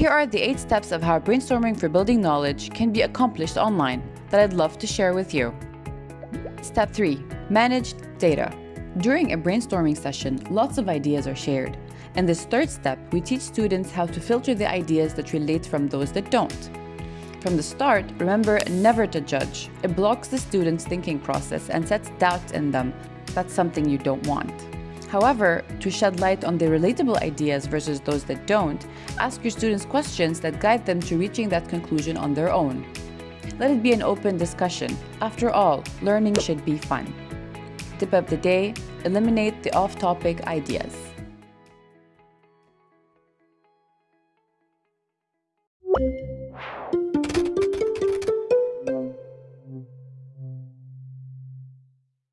Here are the 8 steps of how brainstorming for building knowledge can be accomplished online that I'd love to share with you. Step 3. Manage data. During a brainstorming session, lots of ideas are shared. In this third step, we teach students how to filter the ideas that relate from those that don't. From the start, remember never to judge. It blocks the students' thinking process and sets doubt in them. That's something you don't want. However, to shed light on the relatable ideas versus those that don't, ask your students questions that guide them to reaching that conclusion on their own. Let it be an open discussion. After all, learning should be fun. Tip of the day, eliminate the off-topic ideas.